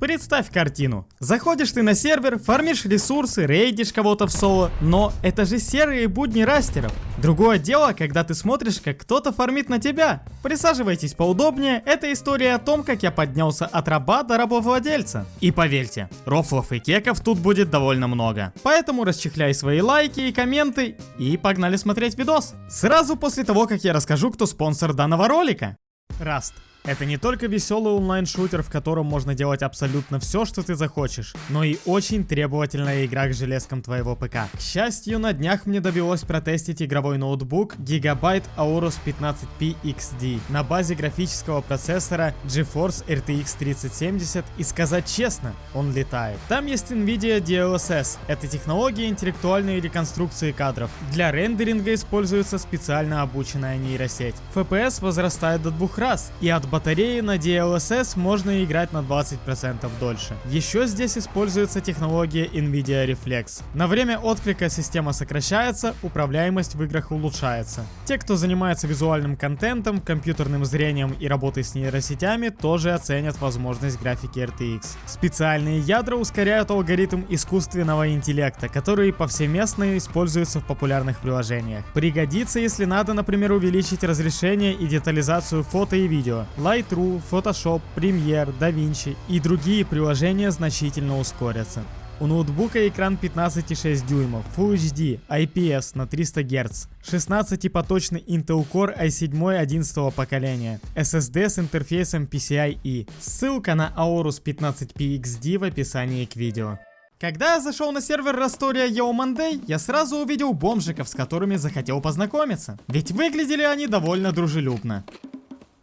Представь картину. Заходишь ты на сервер, фармишь ресурсы, рейдишь кого-то в соло, но это же серые будни растеров. Другое дело, когда ты смотришь, как кто-то фармит на тебя. Присаживайтесь поудобнее, это история о том, как я поднялся от раба до рабовладельца. И поверьте, рофлов и кеков тут будет довольно много. Поэтому расчехляй свои лайки и комменты и погнали смотреть видос. Сразу после того, как я расскажу, кто спонсор данного ролика. Раст. Это не только веселый онлайн-шутер, в котором можно делать абсолютно все, что ты захочешь, но и очень требовательная игра к железкам твоего ПК. К счастью, на днях мне довелось протестить игровой ноутбук Gigabyte Aorus 15P XD на базе графического процессора GeForce RTX 3070 и сказать честно, он летает. Там есть NVIDIA DLSS, это технология интеллектуальной реконструкции кадров. Для рендеринга используется специально обученная нейросеть. FPS возрастает до двух раз, и от батареи на DLSS можно играть на 20% дольше. Еще здесь используется технология NVIDIA Reflex. На время отклика система сокращается, управляемость в играх улучшается. Те, кто занимается визуальным контентом, компьютерным зрением и работой с нейросетями, тоже оценят возможность графики RTX. Специальные ядра ускоряют алгоритм искусственного интеллекта, который повсеместно используется в популярных приложениях. Пригодится, если надо, например, увеличить разрешение и детализацию фото и видео. Lightroom, Photoshop, Premiere, DaVinci и другие приложения значительно ускорятся. У ноутбука экран 15,6 дюймов, Full HD, IPS на 300 Гц, 16-поточный Intel Core i7 11 поколения, SSD с интерфейсом PCIe. Ссылка на Aorus 15P XD в описании к видео. Когда я зашел на сервер Растория Yo Monday, я сразу увидел бомжиков, с которыми захотел познакомиться. Ведь выглядели они довольно дружелюбно.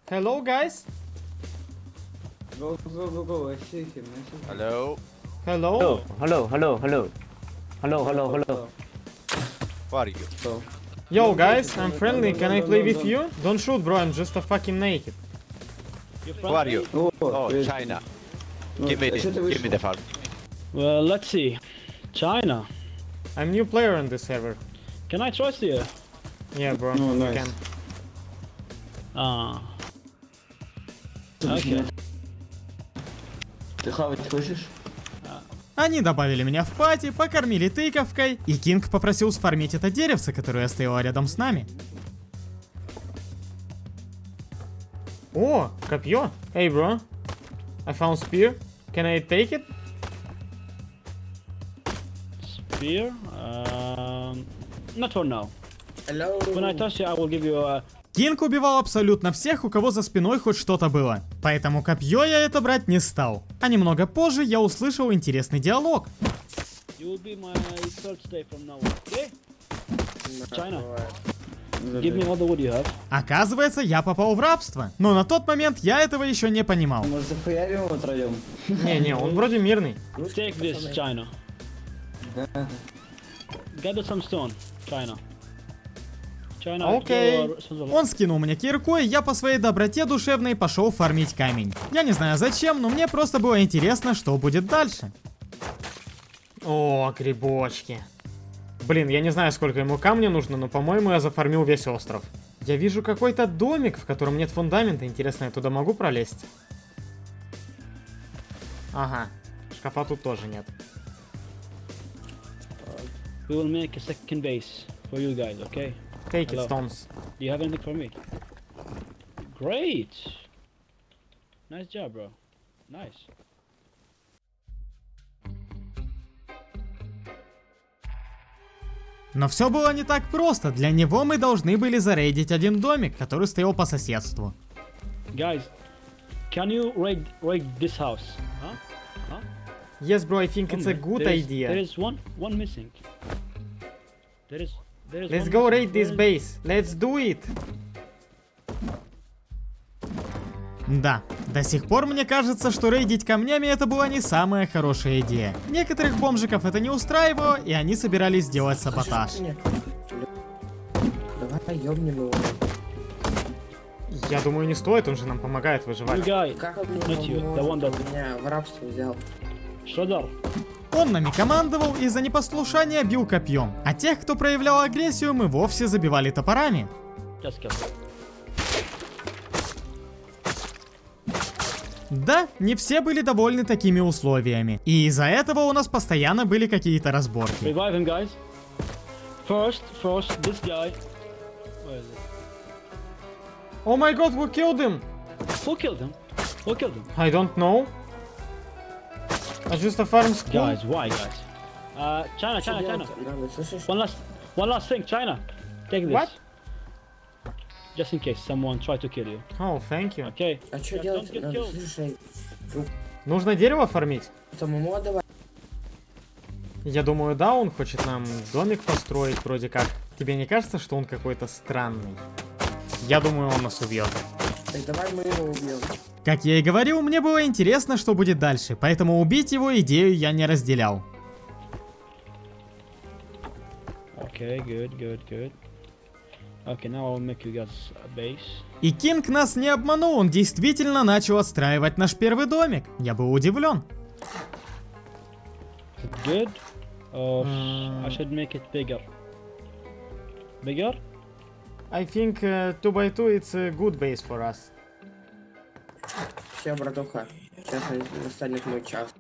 Hello, guys. Go, go, go, go. I see him. I see him. Hello, Hello. Hello, hello, hello. Hello, hello, hello. who are you? Go. Yo, guys, I'm friendly. Can I play with you? Don't shoot, bro. I'm just a fucking naked. Who are you? Oh, Oh. China. Give me I the, give me the farm. Well, let's see. China. I'm new player on this server. Can I trust you? Yeah, bro. Oh, you can. Ah. Okay. Ты хавать хочешь? Они добавили меня в пати, покормили тыковкой, и Кинг попросил сфармить это деревце, которое стояло рядом с нами. О, копье. Hey, bro. I found spear. Can I take it? Spear. Um, not for now. Hello. When I touch you, I will give you a. Кинг убивал абсолютно всех, у кого за спиной хоть что-то было. Поэтому копье я это брать не стал. А немного позже я услышал интересный диалог. Оказывается, я попал в рабство. Но на тот момент я этого еще не понимал. Может захуярим его втроем? Не-не, он вроде мирный. Take this, China. Да. Gather some stone, China. Окей. Он скинул мне кирку, и я по своей доброте душевной пошел фармить камень. Я не знаю зачем, но мне просто было интересно, что будет дальше. О, грибочки. Блин, я не знаю, сколько ему камня нужно, но, по-моему, я зафармил весь остров. Я вижу какой-то домик, в котором нет фундамента. Интересно, я туда могу пролезть? Ага, шкафа тут тоже нет. We will make a second base for you guys, okay? Take it, Hello. stones. Do you have anything for me? Great. Nice job, bro. Nice. Но все было не так просто. Для него мы должны были зарейдить один домик, который стоял по соседству. Guys, can you raid raid this house? Huh? Huh? Yes, bro, I think it's a good There is- idea. There is one one missing. There is there is Let's go raid this base. Let's do it. Да, до сих пор мне кажется, что рейдить камнями это была не самая хорошая идея. Некоторых бомжиков это не устраивало, и они собирались сделать саботаж. Давай ёбнем его. Я думаю, не стоит, он же нам помогает выживать. Как он меня в рабство взял? Shredder. Он нами командовал и за непослушание бил копьем. А тех, кто проявлял агрессию, мы вовсе забивали топорами. Да, не все были довольны такими условиями. И из-за этого у нас постоянно были какие-то разборки. Him. First, first, we killed him! Who killed him? Who killed him? I don't know. I just a farm school. Guys, why, guys? Uh, China, China, China. One last, one last thing, China. Take this. What? Just in case someone try to kill you. Oh, thank you. Okay. А что делать? слушай, Нужно дерево фармить? самому отдавать. Я думаю, да, он хочет нам домик построить вроде как. Тебе не кажется, что он какой-то странный? Я думаю, он нас убьет. Так давай мы его убьем. Как я и говорил, мне было интересно, что будет дальше, поэтому убить его идею я не разделял. Okay, good, good, good. Okay, now I'll make you guys a base. И Кинг нас не обманул, он действительно начал отстраивать наш первый домик. Я был удивлен. Good? Or Mm. I should make it bigger. Bigger? I think 2x2 it's a good base for us. Все, братуха. Сейчас настанет мой час.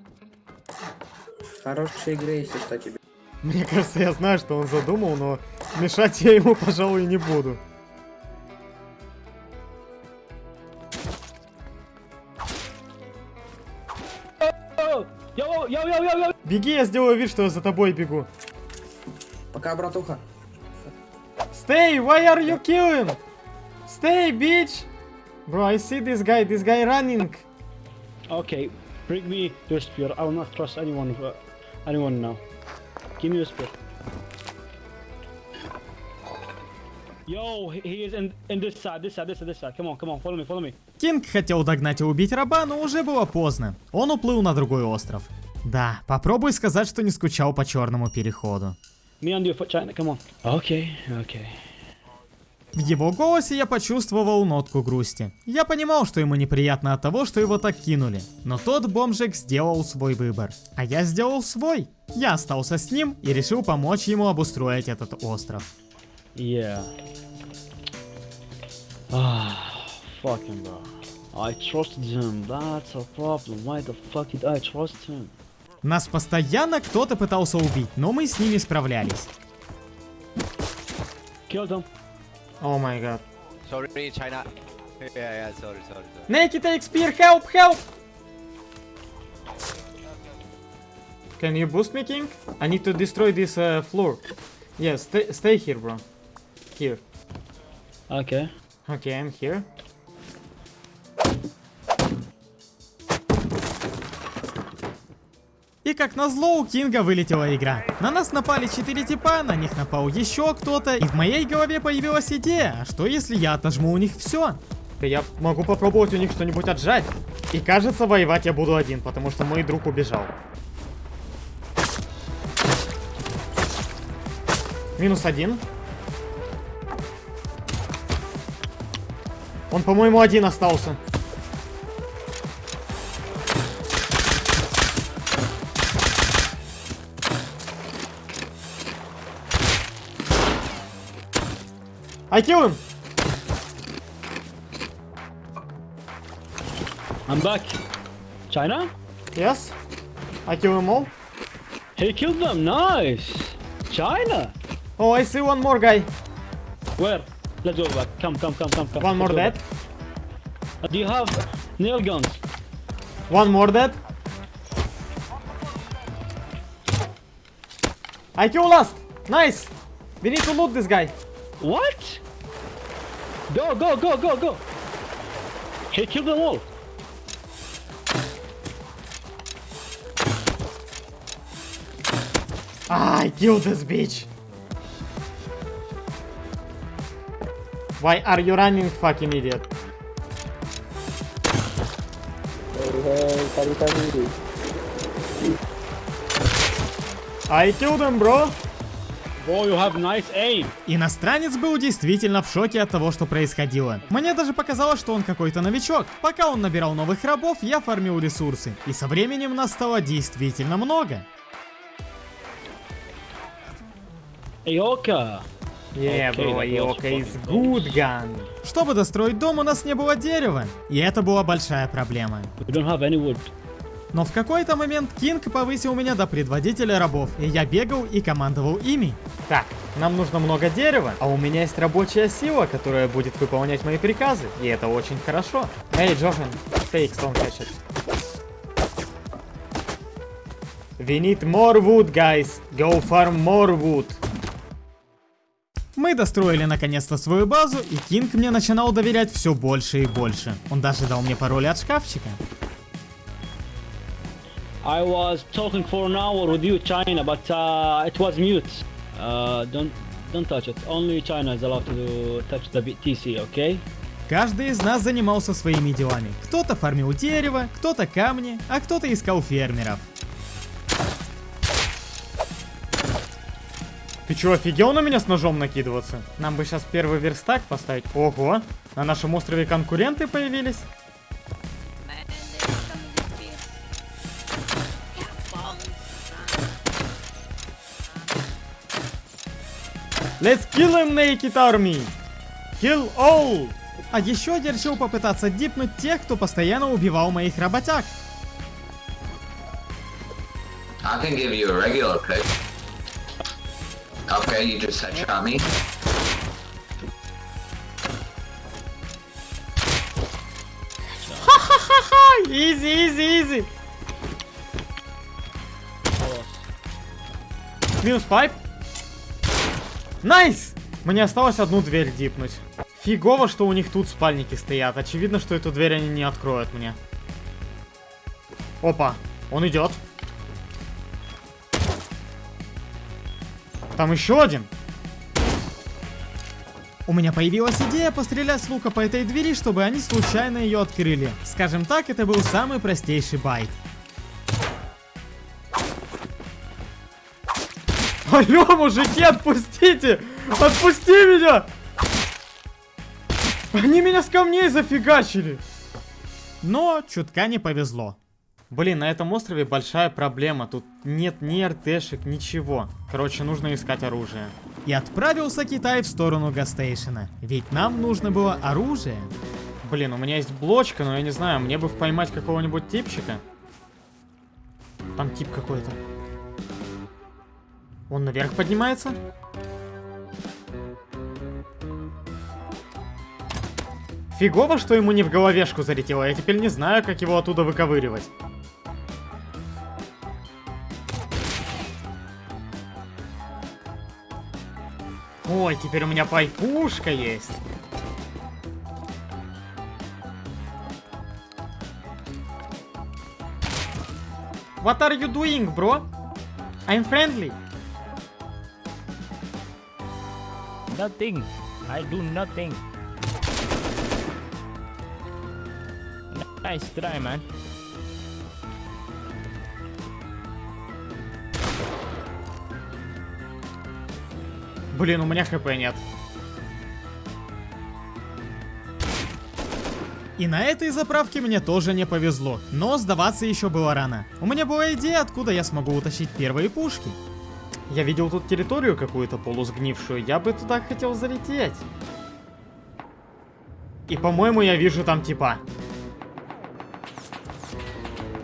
Хорошей игры, если что тебе. Мне кажется, я знаю, что он задумал, но мешать я ему, пожалуй, не буду. Yo, yo, yo, yo, yo! Беги, я сделаю вид, что я за тобой бегу. Пока, братуха. Stay, why are you killing? Stay, bitch! Bro, I see this guy, this guy running. Okay, bring me your spear. I will not trust anyone. Uh, anyone now. Give me your spear. Yo, he is in in this side, this side, this side, this side. Come on, come on, follow me, follow me. Кинг хотел догнать и убить раба, но уже было поздно. Он уплыл на другой остров. Да, попробуй сказать, что не скучал по черному переходу. Me and you for China. Come on. Okay, okay. В его голосе я почувствовал нотку грусти. Я понимал, что ему неприятно от того, что его так кинули. Но тот бомжик сделал свой выбор. А я сделал свой. Я остался с ним и решил помочь ему обустроить этот остров. Yeah. Ah, fucking bro. I trusted him. That's a problem. Why the fuck did I trust him? Нас постоянно кто-то пытался убить, но мы с ними справлялись. Killed him. О май гад. Sorry, China. Yeah, yeah, sorry, sorry, sorry. Neki take spear, help, help! Can you boost me, King? I need to destroy this uh, floor. Yeah, stay, stay here, bro. Here. Okay. Okay, I'm here. И как назло у Кинга вылетела игра. На нас напали 4 типа, на них напал еще кто-то, и в моей голове появилась идея, что если я отожму у них все? Я могу попробовать у них что-нибудь отжать. И кажется, воевать я буду один, потому что мой друг убежал. Минус один. Он, по-моему, один остался. I kill him! I'm back. China? Yes. I kill them all. He killed them. Nice. China. Oh, I see one more guy. Where? Let's go back. Come, come, come, come, come. One more Let's dead. Do you have nail guns? One more dead. I kill last. Nice. We need to loot this guy. What? Go, go, go, go, go. He killed them all. Ah, I killed this bitch. Why are you running, fucking idiot? I killed him, bro. Bro, you have nice aim. Иностранец был действительно в шоке от того, что происходило. Мне даже показалось, что он какой-то новичок. Пока он набирал новых рабов, я фармил ресурсы. И со временем нас стало действительно много. Bro, that was Йока good gun. Чтобы достроить дом, у нас не было дерева. И это была большая проблема. We don't have any wood. Но в какой-то момент Кинг повысил меня до предводителя рабов, и я бегал и командовал ими. Так, нам нужно много дерева, а у меня есть рабочая сила, которая будет выполнять мои приказы, и это очень хорошо. Эй, take stone hatchet. We need more wood, guys. Go farm more wood. Мы достроили наконец-то свою базу, и Кинг мне начинал доверять все больше и больше. Он даже дал мне пароль от шкафчика. I was talking for an hour with you, China, but uh, it was mute. Uh, don't don't touch it. Only China is allowed to touch the TC, okay? Каждый из нас занимался своими делами. Кто-то фармил дерево, кто-то камни, а кто-то искал фермеров. Ты чё, офигел на меня с ножом накидываться? Нам бы сейчас первый верстак поставить. Ого, на нашем острове конкуренты появились. Let's kill him, Naked Army! Kill all! А еще я решил попытаться дипнуть тех, кто постоянно убивал моих работяг. I can give you a regular pick. Okay, you just headshot me. Ха-ха-ха! Easy, easy, easy! Минус pipe. Nice! Мне осталось одну дверь дипнуть. Фигово, что у них тут спальники стоят. Очевидно, что эту дверь они не откроют мне. Опа, он идет. Там еще один. У меня появилась идея пострелять с лука по этой двери, чтобы они случайно ее открыли. Скажем так, это был самый простейший байт. Алло, мужики, отпустите! Отпусти меня! Они меня с камней зафигачили! Но чутка не повезло. Блин, на этом острове большая проблема. Тут нет ни РТшек, ничего. Короче, нужно искать оружие. И отправился Китай в сторону Гастейшена. Ведь нам нужно было оружие. Блин, у меня есть блочка, но я не знаю, мне бы поймать какого-нибудь типчика. Там тип какой-то. Он наверх поднимается? Фигово, что ему не в головешку залетело. Я теперь не знаю, как его оттуда выковыривать. Ой, теперь у меня пайпушка есть. What are you doing, bro? I'm friendly. Nothing. I do nothing. Nice try, man. Блин, у меня хп нет. И на этой заправке мне тоже не повезло, но сдаваться еще было рано. У меня была идея, откуда я смогу утащить первые пушки. Я видел тут территорию какую-то полусгнившую, я бы туда хотел залететь. И по-моему я вижу там типа.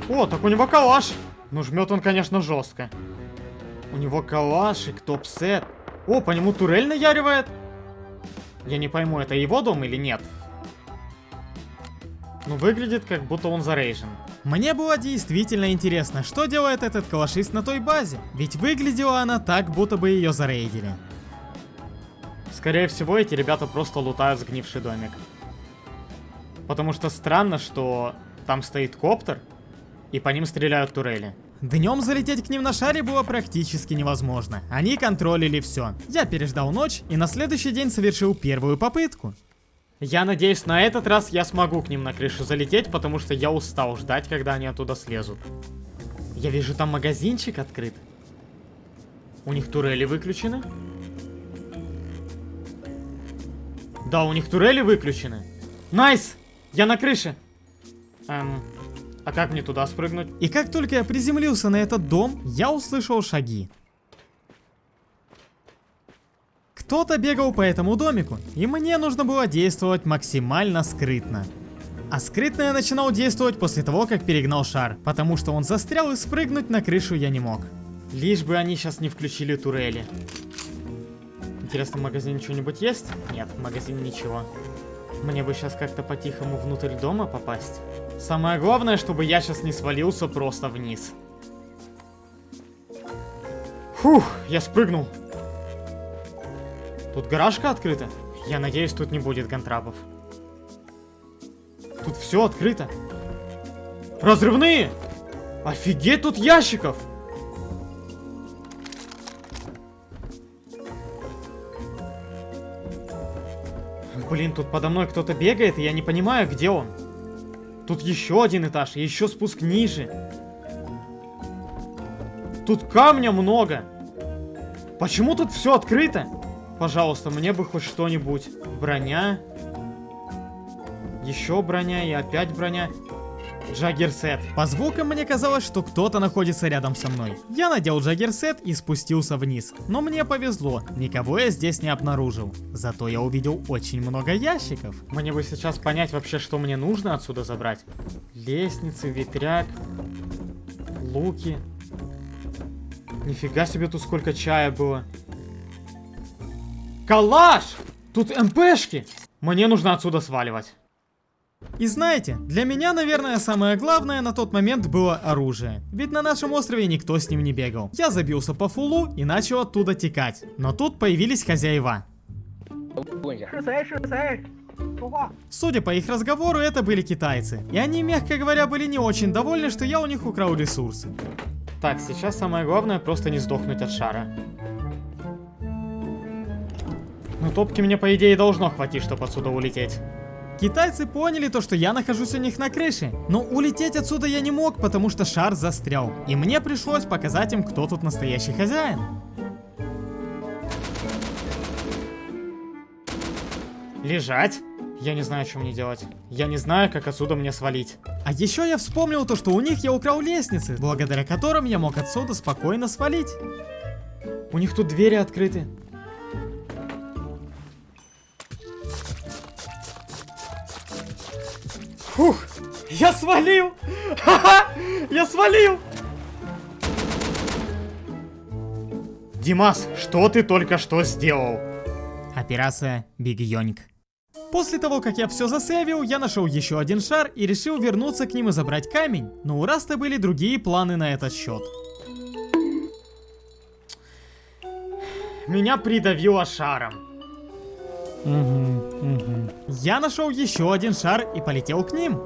О, так у него калаш. Ну жмет он, конечно, жестко. У него калашик, топ-сет. О, по нему турель наяривает. Я не пойму, это его дом или нет. Ну, выглядит, как будто он зарейжен. Мне было действительно интересно, что делает этот калашист на той базе. Ведь выглядела она так, будто бы ее зарейдили. Скорее всего, эти ребята просто лутают сгнивший домик. Потому что странно, что там стоит коптер, и по ним стреляют турели. Днем залететь к ним на шаре было практически невозможно. Они контролили все. Я переждал ночь и на следующий день совершил первую попытку. Я надеюсь, на этот раз я смогу к ним на крышу залететь, потому что я устал ждать, когда они оттуда слезут. Я вижу, там магазинчик открыт. У них турели выключены? Да, у них турели выключены. Nice! Я на крыше! Эм, а как мне туда спрыгнуть? И как только я приземлился на этот дом, я услышал шаги. Кто-то бегал по этому домику, и мне нужно было действовать максимально скрытно. А скрытно я начинал действовать после того, как перегнал шар, потому что он застрял и спрыгнуть на крышу я не мог. Лишь бы они сейчас не включили турели. Интересно, в магазине что-нибудь есть? Нет, в магазине ничего. Мне бы сейчас как-то по-тихому внутрь дома попасть. Самое главное, чтобы я сейчас не свалился просто вниз. Фух, я спрыгнул. Тут гаражка открыта. Я надеюсь, тут не будет гантрабов. Тут все открыто. Разрывные! Офигеть, тут ящиков! Блин, тут подо мной кто-то бегает, и я не понимаю, где он. Тут еще один этаж, еще спуск ниже. Тут камня много. Почему тут все открыто? Пожалуйста, мне бы хоть что-нибудь. Броня. Еще броня и опять броня. Джаггерсет. По звукам мне казалось, что кто-то находится рядом со мной. Я надел джаггерсет и спустился вниз. Но мне повезло, никого я здесь не обнаружил. Зато я увидел очень много ящиков. Мне бы сейчас понять вообще, что мне нужно отсюда забрать. Лестницы, ветряк, луки. Нифига себе тут сколько чая было. Калаш! Тут МПшки! Мне нужно отсюда сваливать. И знаете, для меня, наверное, самое главное на тот момент было оружие. Ведь на нашем острове никто с ним не бегал. Я забился по фулу и начал оттуда текать. Но тут появились хозяева. Судя по их разговору, это были китайцы. И они, мягко говоря, были не очень довольны, что я у них украл ресурсы. Так, сейчас самое главное просто не сдохнуть от шара. Ну, топки мне, по идее, должно хватить, чтобы отсюда улететь. Китайцы поняли то, что я нахожусь у них на крыше. Но улететь отсюда я не мог, потому что шар застрял. И мне пришлось показать им, кто тут настоящий хозяин. Лежать? Я не знаю, что мне делать. Я не знаю, как отсюда мне свалить. А еще я вспомнил то, что у них я украл лестницы, благодаря которым я мог отсюда спокойно свалить. У них тут двери открыты. Фух, я свалил! Ха-ха! Я свалил! Димас, что ты только что сделал? Операция Big Йоник. После того, как я все засейвил, я нашел еще один шар и решил вернуться к ним и забрать камень. Но у Rust а были другие планы на этот счет. Меня придавило шаром. Я нашел еще один шар и полетел к ним.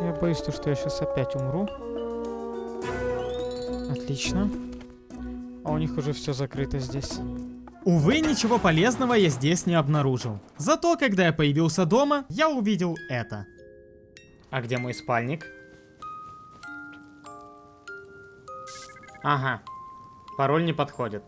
Я боюсь, то, что я сейчас опять умру. Отлично. А у них уже все закрыто здесь. Увы, ничего полезного я здесь не обнаружил. Зато, когда я появился дома, я увидел это. А где мой спальник? Ага, пароль не подходит.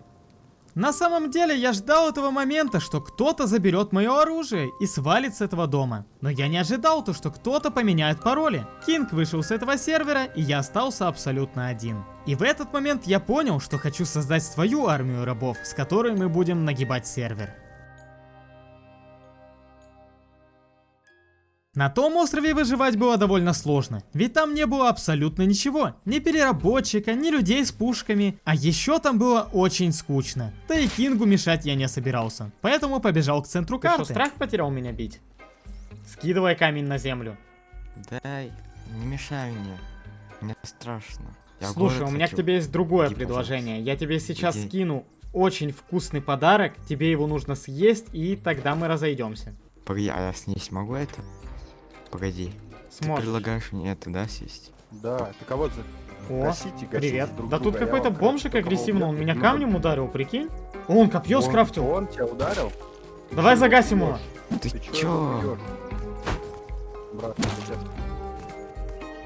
На самом деле я ждал этого момента, что кто-то заберет мое оружие и свалит с этого дома. Но я не ожидал то, что кто-то поменяет пароли. Кинг вышел с этого сервера, и я остался абсолютно один. И в этот момент я понял, что хочу создать свою армию рабов, с которой мы будем нагибать сервер. На том острове выживать было довольно сложно, ведь там не было абсолютно ничего, ни переработчика, ни людей с пушками, а еще там было очень скучно. Да и Кингу мешать я не собирался, поэтому побежал к центру карты. Ты что, страх потерял меня бить? Скидывай камень на землю. Дай, не мешай мне, мне страшно. Я Слушай, у меня хочу. к тебе есть другое Иди, предложение. пожалуйста. Я тебе сейчас Иди. скину очень вкусный подарок, тебе его нужно съесть, и тогда мы разойдемся. Погоди, а я с ней смогу это? Погоди. Ты Сможешь. предлагаешь мне это, да, съесть? Да, ты кого за... О, Гасите, гасите привет. друг да тут друга, я какой-то бомжик агрессивно, он меня камнем ударил, прикинь. О, Он копье Он- скрафтил. Он тебя ударил? Давай Ты загасим его? Ты Ты чё? Брат, ты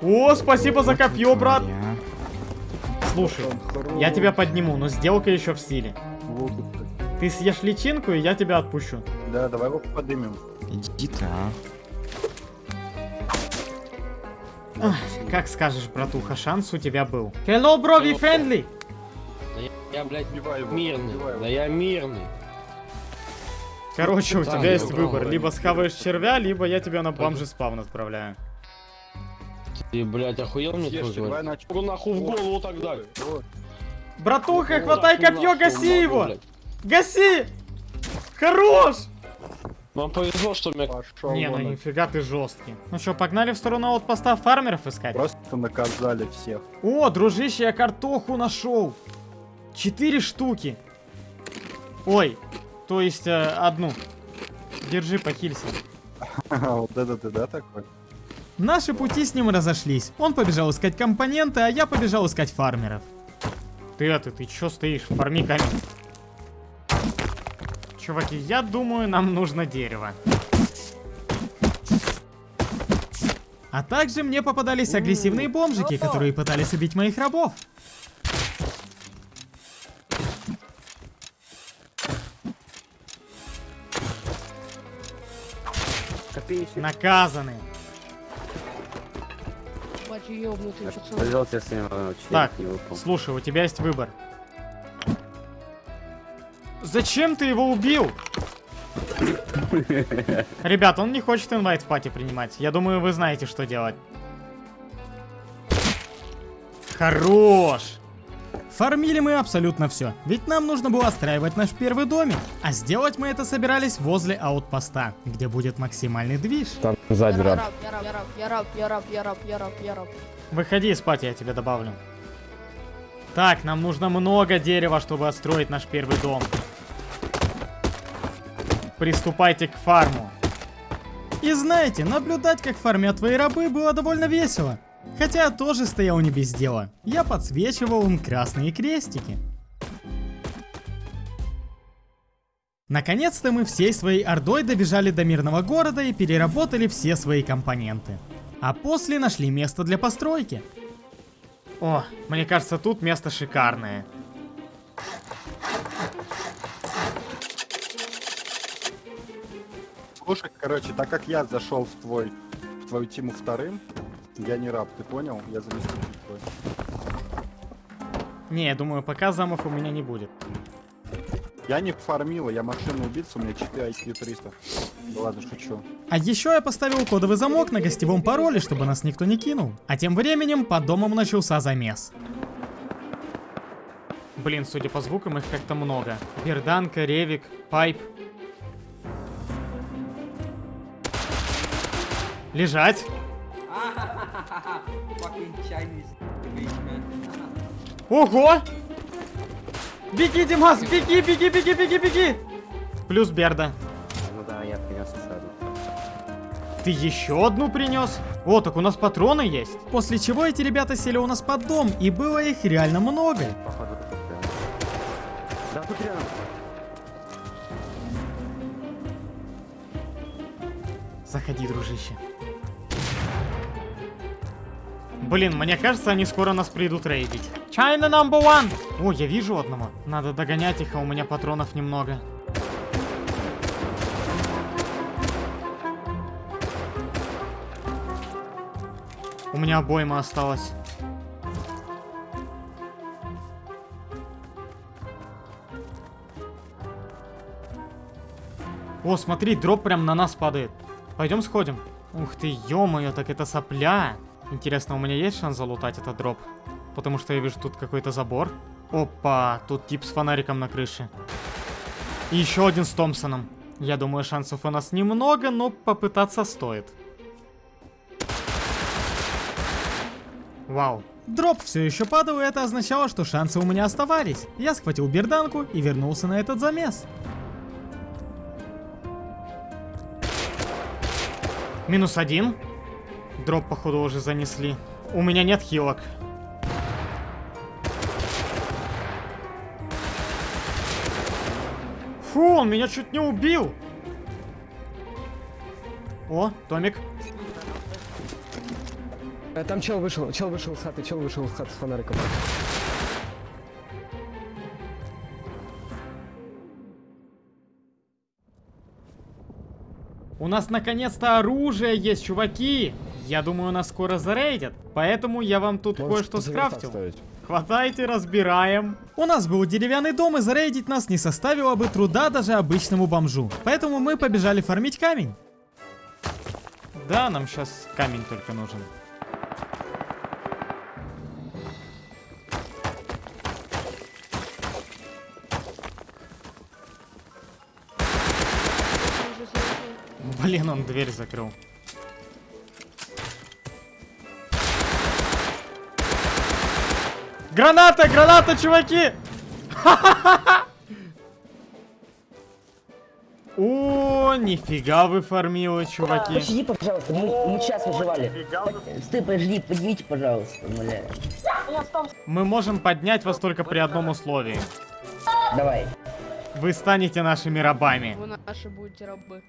О, спасибо за копье, брат. я. Слушай, я тебя подниму, но сделка еще в силе. Ты съешь личинку, и я тебя отпущу. Да, давай его подымем. Иди ты, а. Ах, Как скажешь, братуха, шанс у тебя был. Hello, bro, we friendly. Я, блядь, Убивай его, мирный. его. Да я мирный. Короче, у Да, тебя я есть выбор. Либо схаваешь червя, либо я тебя на бомжи спавн отправляю. Ты, блядь, охуел мне твой давай говорить? на Ну нахуй в голову тогда. Братуха, хватай нахуй, копье, нахуй, гаси его! блядь. Гаси! Хорош! Вам повезло, что меня... Пошел Не, ну вон. нифига ты жесткий. Ну что, погнали в сторону аутпоста фармеров искать? Просто наказали всех. О, дружище, я картоху нашел. Четыре штуки. Ой, то есть э, одну. Держи, похилься. Вот это ты, да, такой? Наши пути с ним разошлись. Он побежал искать компоненты, а я побежал искать фармеров. Ты это, ты чё стоишь? Фарми камень. Чуваки, я думаю, нам нужно дерево. А также мне попадались агрессивные бомжики, которые пытались убить моих рабов. Наказаны. Ним Так, слушай, у тебя есть выбор. Зачем ты его убил? Ребят, он не хочет инвайт в пати принимать. Я думаю, вы знаете, что делать. Хорош! Фармили мы абсолютно все, ведь нам нужно было отстраивать наш первый домик. А сделать мы это собирались возле аутпоста, где будет максимальный движ. Там сзади раб. Я раб, я раб, я раб, я раб, я раб, я раб, я раб. Выходи из пати, я тебе добавлю. Так, нам нужно много дерева, чтобы отстроить наш первый дом. Приступайте к фарму. И знаете, наблюдать, как фармят твои рабы, было довольно весело. Хотя я тоже стоял не без дела. Я подсвечивал им красные крестики. Наконец-то мы всей своей ордой добежали до мирного города и переработали все свои компоненты. А после нашли место для постройки. О, мне кажется, тут место шикарное. Слушай, короче, так как я зашел в твой, в твою тиму вторым, я не раб, ты понял? Я заместитель твой. Не, я думаю, пока замов у меня не будет. Я не фармила, я машину убийца, у меня 4 IQ 300. Да ладно, шучу. А еще я поставил кодовый замок на гостевом пароле, чтобы нас никто не кинул. А тем временем под домом начался замес. Блин, судя по звукам, их как-то много. Берданка, Ревик, Пайп. Лежать. Ого! Беги, Димас, беги, беги, беги, беги, беги! Плюс Берда. Ну да, я принес еще одну. Ты еще одну принес? О, так у нас патроны есть. После чего эти ребята сели у нас под дом, и было их реально много. Походу, тут прям. Да, тут рядом. Заходи, дружище. Блин, мне кажется, они скоро нас придут рейдить. China number one! О, я вижу одного. Надо догонять их, а у меня патронов немного. У меня обойма осталось. О, смотри, дроп прям на нас падает. Пойдем сходим. Ух ты, ё-моё, так это сопля. Интересно, у меня есть шанс залутать этот дроп? Потому что я вижу тут какой-то забор. Опа, тут тип с фонариком на крыше. И еще один с Томпсоном. Я думаю, шансов у нас немного, но попытаться стоит. Вау. Дроп все еще падал, и это означало, что шансы у меня оставались. Я схватил берданку и вернулся на этот замес. Минус один. Дроп, походу, уже занесли. У меня нет хилок. Фу, он меня чуть не убил. О, Томик. Э, Там чел вышел, чел вышел из хаты, чел вышел из хаты с фонариком. У нас наконец-то оружие есть, чуваки! Я думаю, нас скоро зарейдят, поэтому я вам тут кое-что скрафтил. Хватайте, разбираем. У нас был деревянный дом, и зарейдить нас не составило бы труда даже обычному бомжу. Поэтому мы побежали фармить камень. Да, нам сейчас камень только нужен. Блин, он дверь закрыл. Граната, граната, чуваки! О, нифига вы фармилы, чуваки. Подожди, пожалуйста, мы, мы сейчас выживали. Стой, подожди, поднимите, пожалуйста, умоляю. Мы можем поднять вас только при одном условии. Давай. Вы станете нашими рабами. Вы наши будете рабы.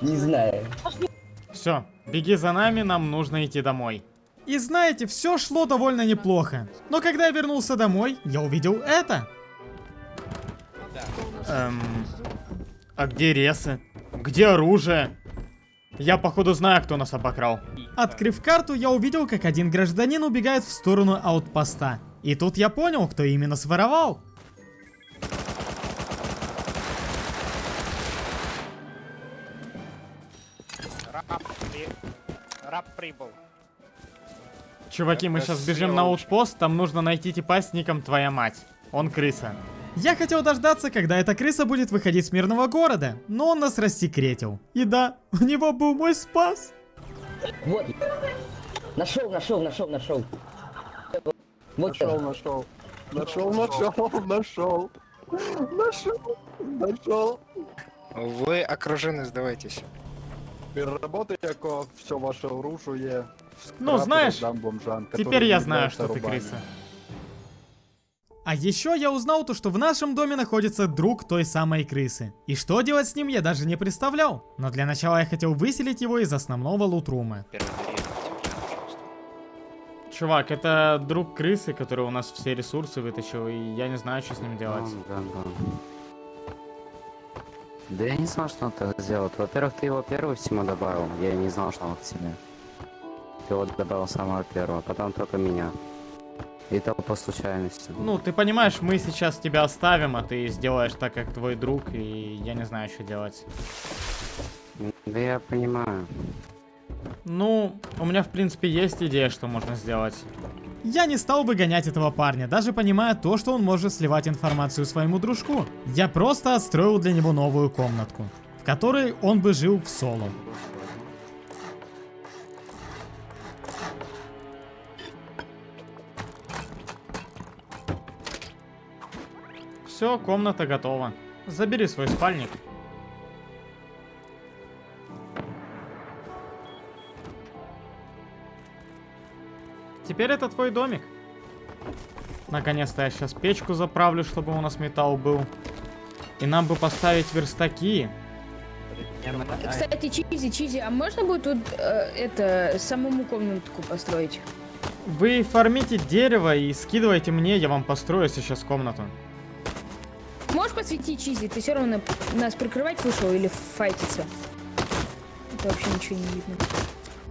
Не знаю. Все, беги за нами, нам нужно идти домой. И знаете, все шло довольно неплохо. Но когда я вернулся домой, я увидел это. Эм... А где ресы? Где оружие? Я походу знаю, кто нас обокрал. Открыв карту, я увидел, как один гражданин убегает в сторону аутпоста. И тут я понял, кто именно своровал. Раб прибыл. Чуваки, мы сейчас бежим на аутпост, там нужно найти типа с ником твоя мать. Он крыса. Я хотел дождаться, когда эта крыса будет выходить с мирного города, но он нас рассекретил. И да, у него был мой спас. Вот. Нашел, нашел, нашел, нашел. Вот Нашел, нашел. Нашел, нашел, нашел. Нашел, нашел. Ви окружені, здавайтесь. Переработай, яко все ваше оружие. Ну, знаешь, Теперь я знаю, что ты рабами. крыса. А еще я узнал то, что в нашем доме находится друг той самой крысы. И что делать с ним я даже не представлял. Но для начала я хотел выселить его из основного лутрума. Чувак, это друг крысы, который у нас все ресурсы вытащил, и я не знаю, что с ним делать. Да, я не знал, что он так сделает. Во-первых, ты его первый всему добавил. Я не знал, что он к тебе. Ты его добавил самого первого, потом только меня. И то по случайности. Ну, ты понимаешь, мы сейчас тебя оставим, а ты сделаешь так, как твой друг, и я не знаю, что делать. Да я понимаю. Ну, у меня в принципе есть идея, что можно сделать. Я не стал бы гонять этого парня, даже понимая то, что он может сливать информацию своему дружку. Я просто отстроил для него новую комнатку, в которой он бы жил в соло. Все, комната готова. Забери свой спальник. Теперь это твой домик. Наконец-то я сейчас печку заправлю, чтобы у нас металл был. И нам бы поставить верстаки. Кстати, Чизи, Чизи, а можно будет тут э, это самому комнатку построить? Вы фармите дерево и скидывайте мне, я вам построю сейчас комнату. Можешь посветить Чизи? Ты все равно нас прикрывать вышел или файтиться? Это вообще ничего не видно.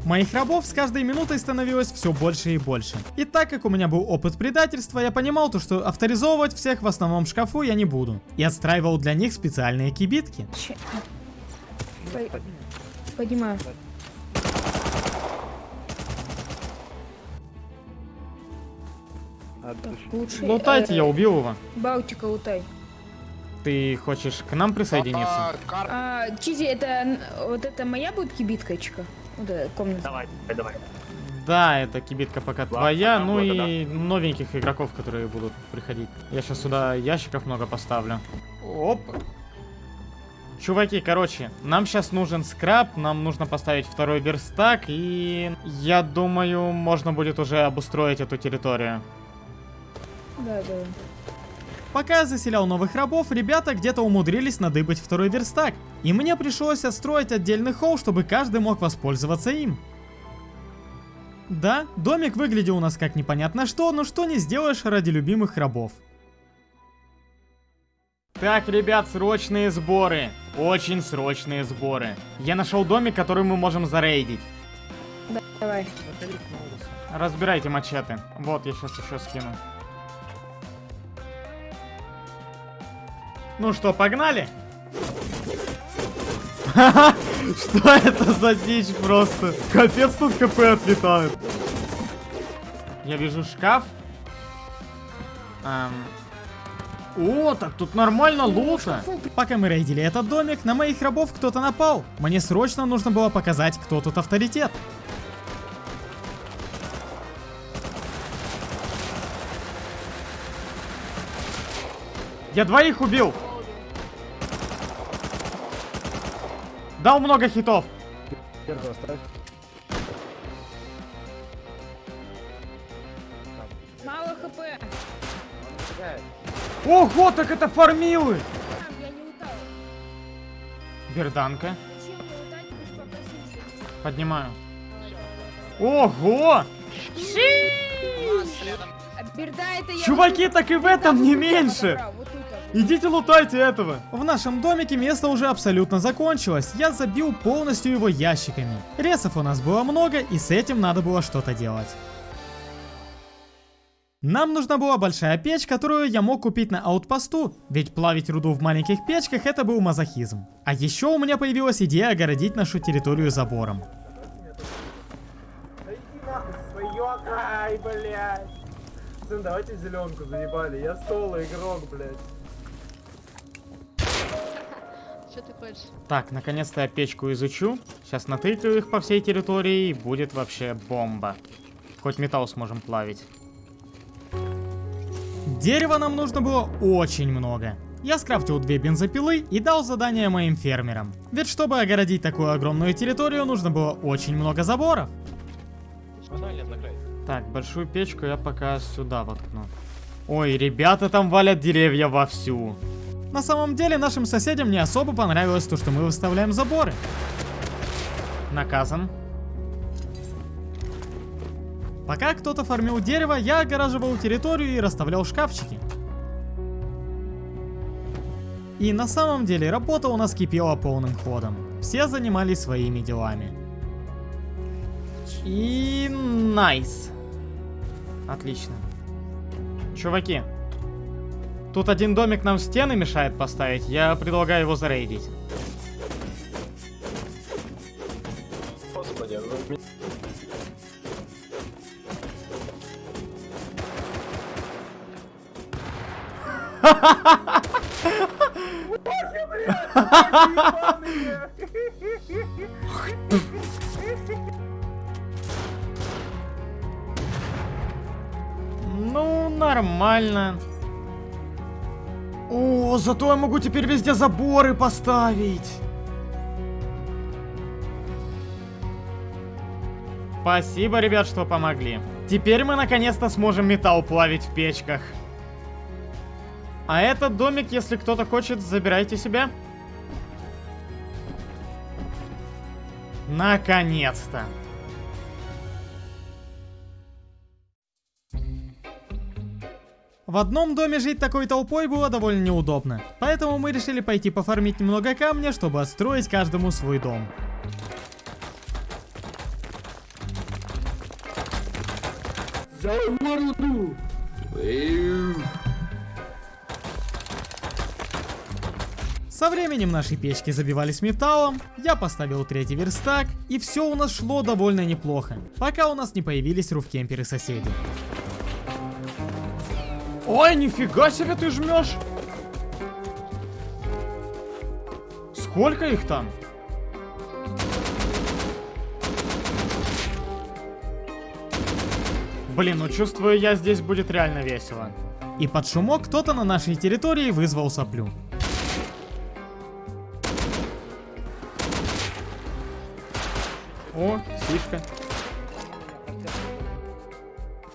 Моих рабов с каждой минутой становилось все больше и больше. И так как у меня был опыт предательства, я понимал то, что авторизовывать всех в основном шкафу я не буду. И отстраивал для них специальные кибитки. Понимаю. Так, лучше... Лутайте, э, я убил его. Балтика лутай. Ты хочешь к нам присоединиться? А, Чизи, это вот это моя будет кибиткочка? Эта комната. Давай, давай. Да, это кибитка пока твоя, там ну года, и новеньких игроков, которые будут приходить. Я сейчас сюда ящиков много поставлю. Оп. Чуваки, короче, нам сейчас нужен скраб, нам нужно поставить второй верстак, и я думаю, можно будет уже обустроить эту территорию. Да, да. Пока я заселял новых рабов, ребята где-то умудрились надыбать второй верстак, и мне пришлось отстроить отдельный холл, чтобы каждый мог воспользоваться им. Да, домик выглядел у нас как непонятно что, но что не сделаешь ради любимых рабов. Так, ребят, срочные сборы. Очень срочные сборы. Я нашел домик, который мы можем зарейдить. Давай. Разбирайте мачете. Вот, я сейчас еще скину. Ну что, погнали? Что это за дичь просто? Капец, тут КП отлетает. Я вижу шкаф. Эм. О, так тут нормально лута. Пока мы рейдили этот домик, на моих рабов кто-то напал. Мне срочно нужно было показать, кто тут авторитет. Я двоих убил. Дал много хитов. Первый оставь. Мало хп. Ого, так это фармилы. Я не лутал. Берданка. Поднимаю. Ого! Чуваки, так и в этом не меньше. Идите лутайте этого. В нашем домике место уже абсолютно закончилось. Я забил полностью его ящиками. Ресов у нас было много, и с этим надо было что-то делать. Нам нужна была большая печь, которую я мог купить на аутпосту, ведь плавить руду в маленьких печках это был мазохизм. А еще у меня появилась идея огородить нашу территорию забором. Ай, блядь. Пацаны, давайте зеленку заебали. Я соло игрок, блядь. Что ты хочешь? Так, наконец-то я печку изучу. Сейчас натыкаю их по всей территории, и будет вообще бомба. Хоть металл сможем плавить. Дерева нам нужно было очень много. Я скрафтил две бензопилы и дал задание моим фермерам. Ведь чтобы огородить такую огромную территорию, нужно было очень много заборов. Так, большую печку я пока сюда воткну. Ой, ребята там валят деревья вовсю. На самом деле нашим соседям не особо понравилось то, что мы выставляем заборы. Наказан. Пока кто-то фармил дерево, я огораживал территорию и расставлял шкафчики. И на самом деле работа у нас кипела полным ходом. Все занимались своими делами. И найс. Отлично. Чуваки, тут один домик нам стены мешает поставить. Я предлагаю его зарейдить. Господи, вы меня- Ну, нормально. О, зато я могу теперь везде заборы поставить. Спасибо, ребят, что помогли. Теперь мы наконец-то сможем металл плавить в печках. А этот домик, если кто-то хочет, забирайте себе. Наконец-то. В одном доме жить такой толпой было довольно неудобно, поэтому мы решили пойти пофармить немного камня, чтобы отстроить каждому свой дом. За морду! Со временем наши печки забивались металлом, я поставил третий верстак, и все у нас шло довольно неплохо, пока у нас не появились руфкемперы соседей. Ой, нифига себе ты жмешь! Сколько их там? Блин, ну чувствую я здесь будет реально весело. И под шумок кто-то на нашей территории вызвал соплю. О, сишка.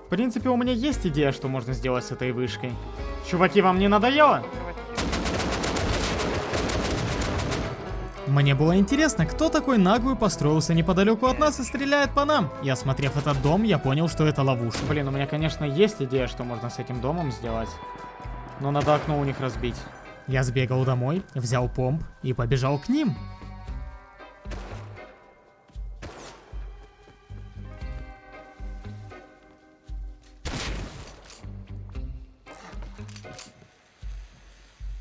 В принципе, у меня есть идея, что можно сделать с этой вышкой. Чуваки, вам не надоело? Мне было интересно, кто такой наглый построился неподалеку от нас и стреляет по нам. И осмотрев этот дом, я понял, что это ловушка. Блин, у меня, конечно, есть идея, что можно с этим домом сделать. Но надо окно у них разбить. Я сбегал домой, взял помп и побежал к ним.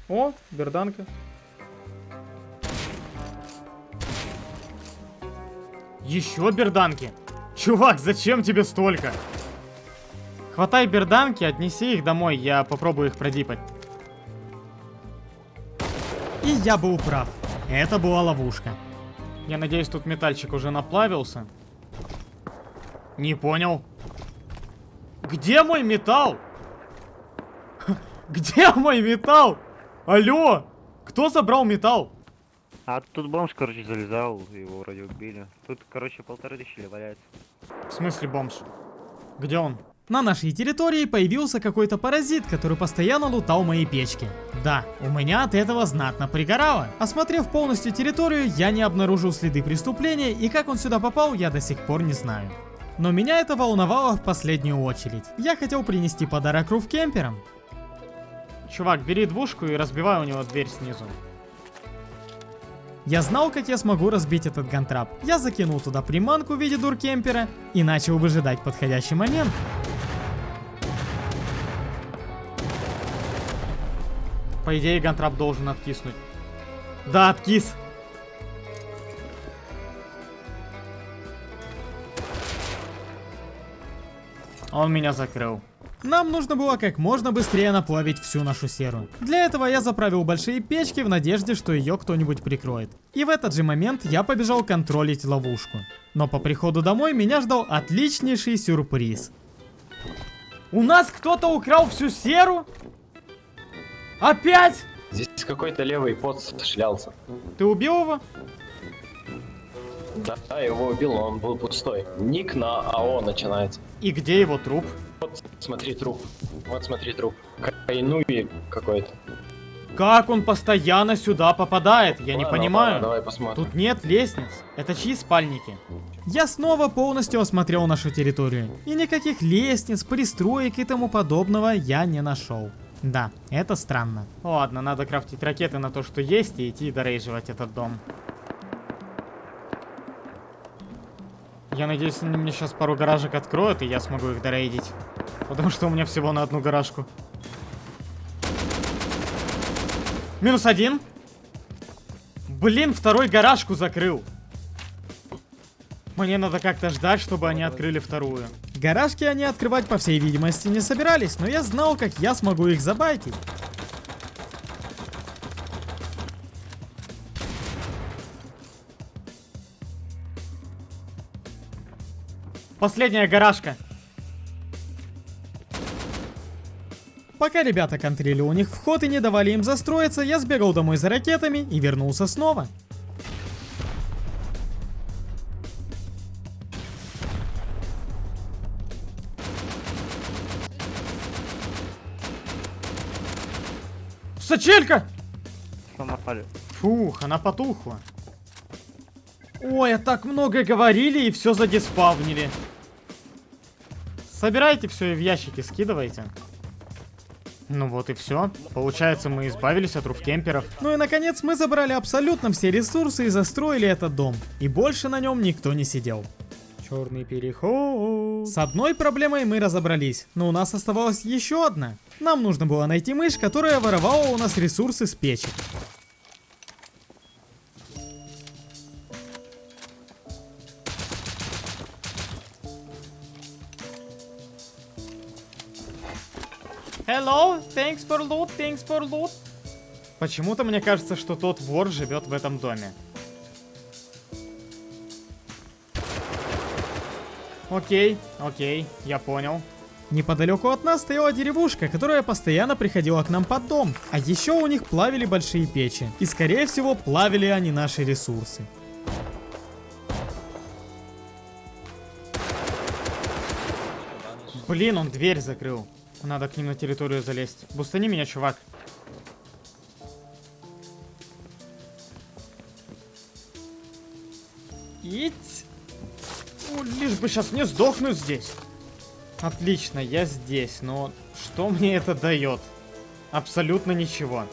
О, берданка. Еще берданки? Чувак, зачем тебе столько? Хватай берданки, отнеси их домой, я попробую их продипать. И я был прав. Это была ловушка. Я надеюсь, тут метальчик уже наплавился. Не понял. Где мой металл? Где мой металл? Алло! Кто забрал металл? А тут бомж, короче, залезал, его вроде убили. Тут, короче, полторы тысячи валяется. В смысле бомж? Где он? На нашей территории появился какой-то паразит, который постоянно лутал мои печки. Да, у меня от этого знатно пригорало. Осмотрев полностью территорию, я не обнаружил следы преступления, и как он сюда попал, я до сих пор не знаю. Но меня это волновало в последнюю очередь. Я хотел принести подарок руфкемперам. Чувак, бери двушку и разбивай у него дверь снизу. Я знал, как я смогу разбить этот гантрап. Я закинул туда приманку в виде дуркемпера и начал выжидать подходящий момент. По идее, гантрап должен откиснуть. Да, откис. Он меня закрыл. Нам нужно было как можно быстрее наплавить всю нашу серу. Для этого я заправил большие печки в надежде, что ее кто-нибудь прикроет. И в этот же момент я побежал контролить ловушку. Но по приходу домой меня ждал отличнейший сюрприз. У нас кто-то украл всю серу? Опять? Здесь какой-то левый пот шлялся. Ты убил его? Да, его убил, он был пустой. Ник на АО начинается. И где его труп? Вот смотри труп. Вот смотри труп. Кайнуи какой-то. Как он постоянно сюда попадает? Я не Ладно, понимаю. ладно, давай посмотрим. Тут нет лестниц. Это чьи спальники? Я снова полностью осмотрел нашу территорию. И никаких лестниц, пристроек и тому подобного я не нашел. Да, это странно. Ладно, надо крафтить ракеты на то, что есть, и идти дорейживать этот дом. Я надеюсь, они мне сейчас пару гаражек откроют, и я смогу их дорейдить. Потому что у меня всего на одну гаражку. Минус один. Блин, второй гаражку закрыл. Мне надо как-то ждать, чтобы они открыли вторую. Гаражки они открывать, по всей видимости, не собирались, но я знал, как я смогу их забайтить. Последняя гаражка. Пока ребята контрили у них вход и не давали им застроиться, я сбегал домой за ракетами и вернулся снова. Сачелька! Фух, она потухла. Ой, а так много говорили и все задиспавнили. Собирайте все и в ящики скидывайте. Ну вот и все. Получается, мы избавились от руфкемперов. Ну и наконец мы забрали абсолютно все ресурсы и застроили этот дом. И больше на нем никто не сидел. Черный переход. С одной проблемой мы разобрались, но у нас оставалась еще одна. Нам нужно было найти мышь, которая воровала у нас ресурсы с печек. Hello, thanks for loot, thanks for loot. Почему-то мне кажется, что тот вор живет в этом доме. Окей, окей, я понял. Неподалеку от нас стояла деревушка, которая постоянно приходила к нам под дом. А еще у них плавили большие печи. И скорее всего плавили они наши ресурсы. Блин, он дверь закрыл. Надо к ним на территорию залезть. Бустани меня, чувак. Ить. Ну, лишь бы сейчас не сдохнуть здесь. Отлично, я здесь, но что мне это дает? Абсолютно ничего.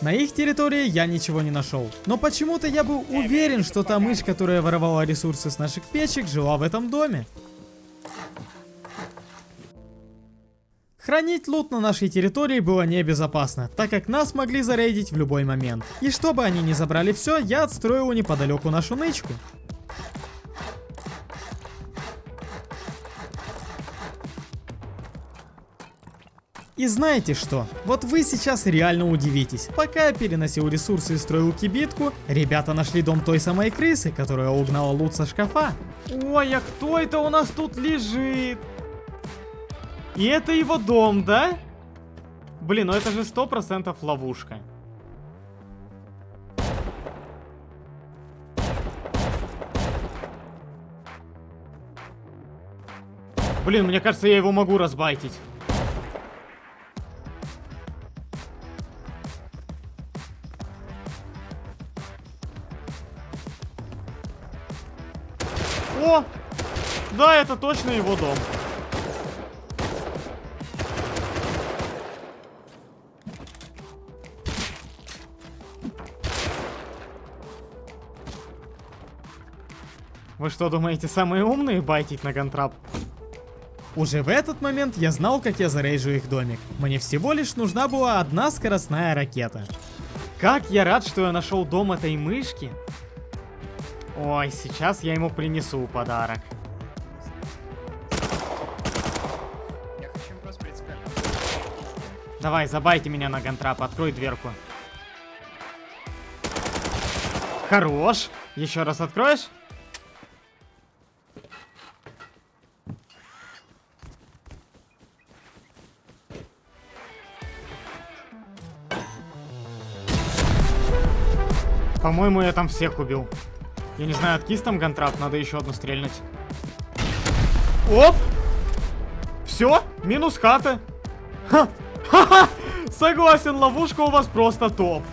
На их территории я ничего не нашел. Но почему-то я был уверен, что та мышь, которая воровала ресурсы с наших печек, жила в этом доме. Хранить лут на нашей территории было небезопасно, так как нас могли зарейдить в любой момент. И чтобы они не забрали все, я отстроил неподалеку нашу нычку. И знаете что? Вот вы сейчас реально удивитесь. Пока я переносил ресурсы и строил кибитку, ребята нашли дом той самой крысы, которая угнала лут со шкафа. Ой, а кто это у нас тут лежит? И это его дом, да? Блин, ну это же сто процентов ловушка. Блин, мне кажется, я его могу разбайтить. О! Да, это точно его дом. Вы что думаете, самые умные байтить на гантрап? Уже в этот момент я знал, как я зарейжу их домик. Мне всего лишь нужна была одна скоростная ракета. Как я рад, что я нашел дом этой мышки. Ой, сейчас я ему принесу подарок. Давай, забайте меня на гантрап, открой дверку. Хорош. Еще раз откроешь? По-моему, я там всех убил. Я не знаю, откис там гантрап, надо еще одну стрельнуть. Оп! Все, минус хата. Ха! Ха-ха! Согласен, ловушка у вас просто топ.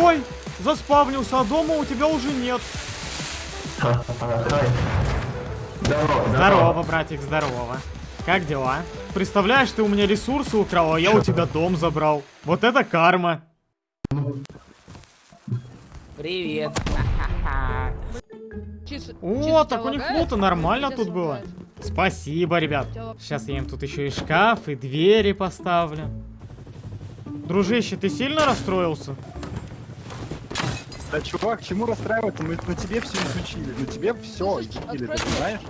Ой, заспавнился, а дома у тебя уже нет. Здорово, Здорово, братик, здорово. Как дела? Представляешь, ты у меня ресурсы украл, а я у тебя дом забрал. Вот это карма. Привет. О, так у них лута нормально тут было. Спасибо, ребят. Сейчас я им тут еще и шкаф, и двери поставлю. Дружище, ты сильно расстроился? Да, чувак, чему расстраиваться? Мы на тебе все изучили. На тебе все изучили, ты знаешь?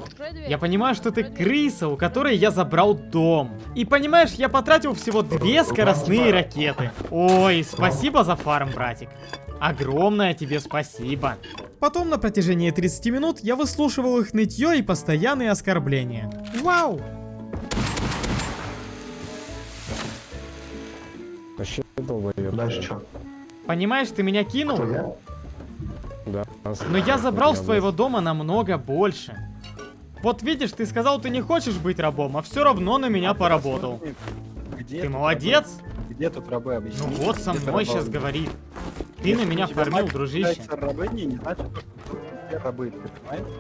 Я понимаю, что ты крыса, у которой я забрал дом. И понимаешь, я потратил всего две скоростные ракеты. Ой, спасибо за фарм, братик. Огромное тебе спасибо. Потом на протяжении 30 минут я выслушивал их нытье и постоянные оскорбления. Вау! Вообще долбоёб. Дальше что? Понимаешь, ты меня кинул? Да. Но я забрал с твоего дома намного больше. Вот видишь, ты сказал, ты не хочешь быть рабом, а все равно на меня поработал. Где Ты молодец. рабы? Где тут рабы, объясни? Ну вот со мной сейчас говорит. Ты Если на меня фармил, дружище. является рабыней, не значит, что все рабы, ты понимаешь?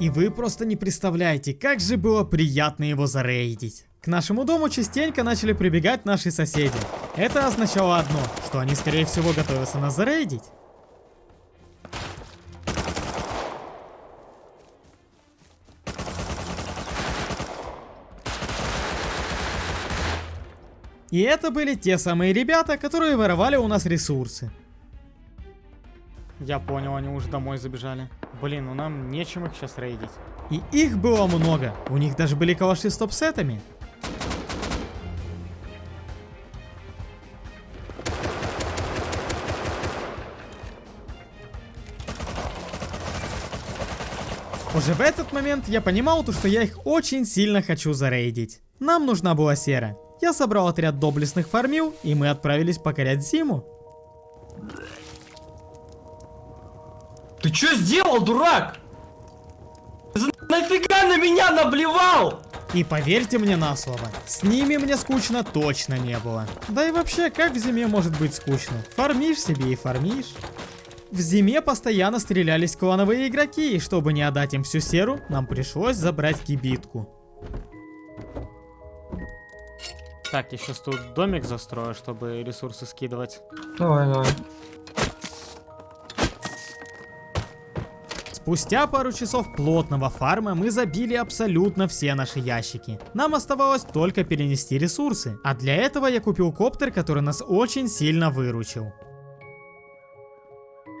И вы просто не представляете, как же было приятно его зарейдить. К нашему дому частенько начали прибегать наши соседи. Это означало одно, что они скорее всего готовятся нас зарейдить. И это были те самые ребята, которые воровали у нас ресурсы. Я понял, они уже домой забежали. Блин, ну нам нечем их сейчас рейдить. И их было много. У них даже были калаши с топ-сетами. Уже в этот момент я понимал, то, что я их очень сильно хочу зарейдить. Нам нужна была сера. Я собрал отряд доблестных фармил, и мы отправились покорять зиму. Ты что сделал, дурак? Нафига на меня наблевал? И поверьте мне на слово, с ними мне скучно точно не было. Да и вообще, как в зиме может быть скучно? Фармишь себе и фармишь. В зиме постоянно стрелялись клановые игроки, и чтобы не отдать им всю серу, нам пришлось забрать кибитку. Так, я сейчас тут домик застрою, чтобы ресурсы скидывать. Давай, давай. Спустя пару часов плотного фарма мы забили абсолютно все наши ящики. Нам оставалось только перенести ресурсы. А для этого я купил коптер, который нас очень сильно выручил.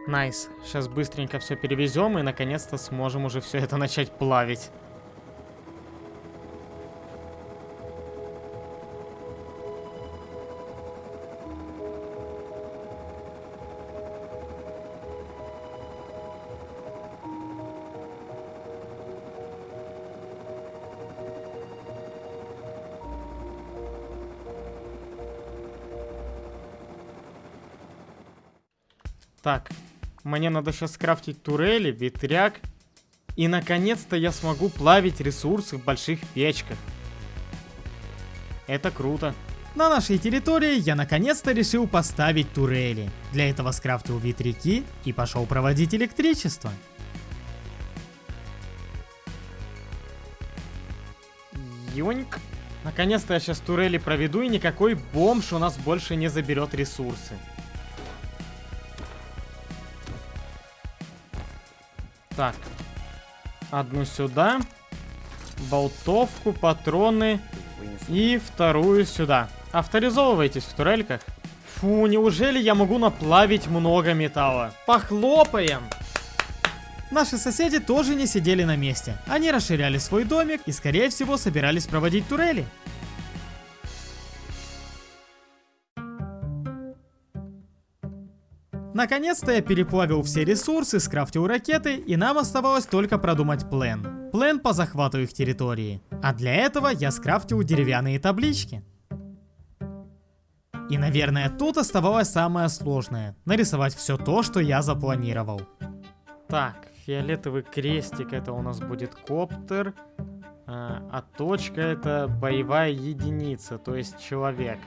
Nice. Сейчас быстренько все перевезем и наконец-то сможем уже все это начать плавить. Так, мне надо сейчас скрафтить турели, ветряк. И наконец-то я смогу плавить ресурсы в больших печках. Это круто. На нашей территории я наконец-то решил поставить турели. Для этого скрафтил ветряки и пошел проводить электричество. Юньк. Наконец-то я сейчас турели проведу и никакой бомж у нас больше не заберет ресурсы. Так. Одну сюда. Болтовку, патроны. И вторую сюда. Авторизовывайтесь в турельках. Фу, неужели я могу наплавить много металла? Похлопаем! Наши соседи тоже не сидели на месте. Они расширяли свой домик и, скорее всего, собирались проводить турели. Наконец-то я переплавил все ресурсы, скрафтил ракеты, и нам оставалось только продумать план. План по захвату их территории. А для этого я скрафтил деревянные таблички. И, наверное, тут оставалось самое сложное. Нарисовать все то, что я запланировал. Так, фиолетовый крестик это у нас будет коптер. А, а точка это боевая единица, то есть человек.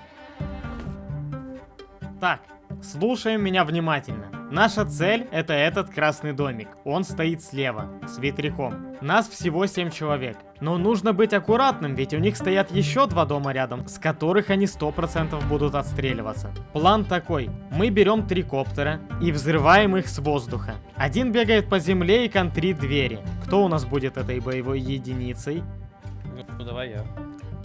Так, Слушаем меня внимательно. Наша цель это этот красный домик. Он стоит слева, с ветряком. Нас всего 7 человек. Но нужно быть аккуратным, ведь у них стоят еще два дома рядом, с которых они 100% будут отстреливаться. План такой. Мы берем три коптера и взрываем их с воздуха. Один бегает по земле и контрит двери. Кто у нас будет этой боевой единицей? Ну давай я.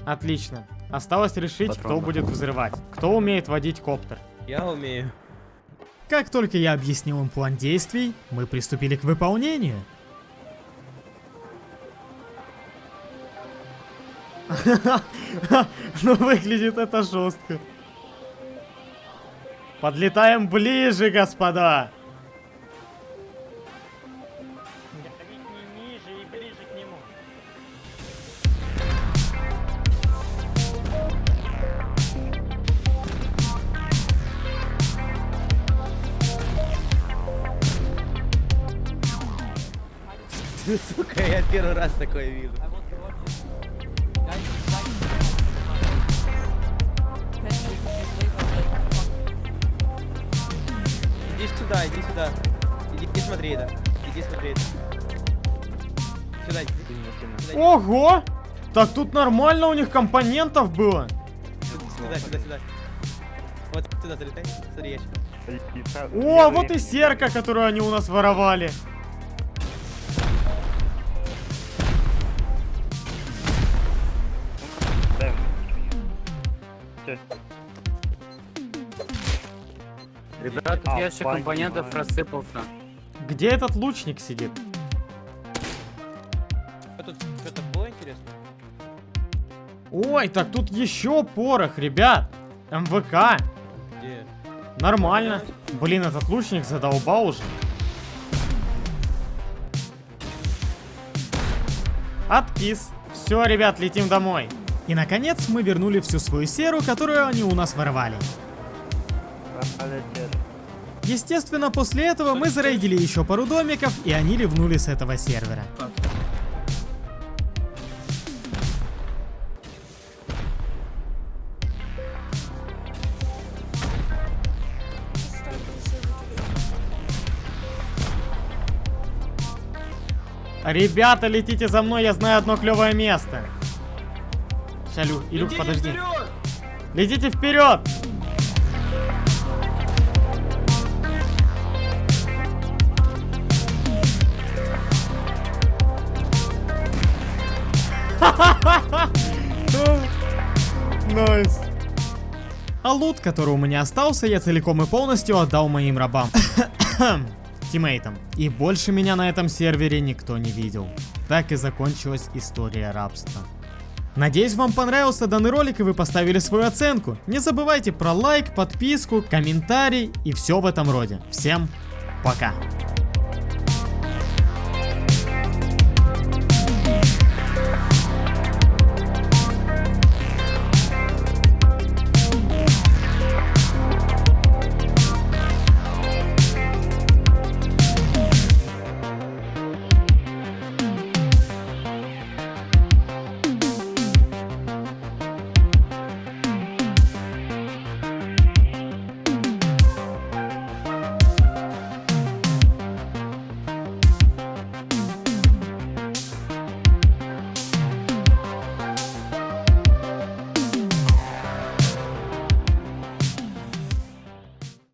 Отлично. Осталось решить, Патрон. кто будет взрывать. Кто умеет водить коптер. Я умею. Как только я объяснил им план действий, мы приступили к выполнению. Ну выглядит это жестко. Подлетаем ближе, господа. Первый раз такое вижу. Иди сюда, иди сюда. Иди, иди смотри это. Иди смотри это. Сюда, иди. Сюда, Ого! Так тут нормально у них компонентов было. Сюда, сюда, сюда. Вот сюда залетай. Смотри, ящик. О, вот и серка, которую они у нас воровали. Ящик понимаю. компонентов рассыпался. Где этот лучник сидит? Тут что-то было интересно? Ой, так тут еще порох, ребят. МВК. Где? Нормально. Блин, этот лучник задолбал уже. Откис. Все, ребят, летим домой. И наконец мы вернули всю свою серу, которую они у нас воровали. Естественно, после этого мы зарейдили еще пару домиков, и они ливнули с этого сервера. Ребята, летите за мной, я знаю одно клевое место. Ща, Лю, Илюх, подожди. Летите вперед! Лут, который у меня остался, я целиком и полностью отдал моим рабам. Тиммейтам. И больше меня на этом сервере никто не видел. Так и закончилась история рабства. Надеюсь, вам понравился данный ролик и вы поставили свою оценку. Не забывайте про лайк, подписку, комментарий и все в этом роде. Всем пока!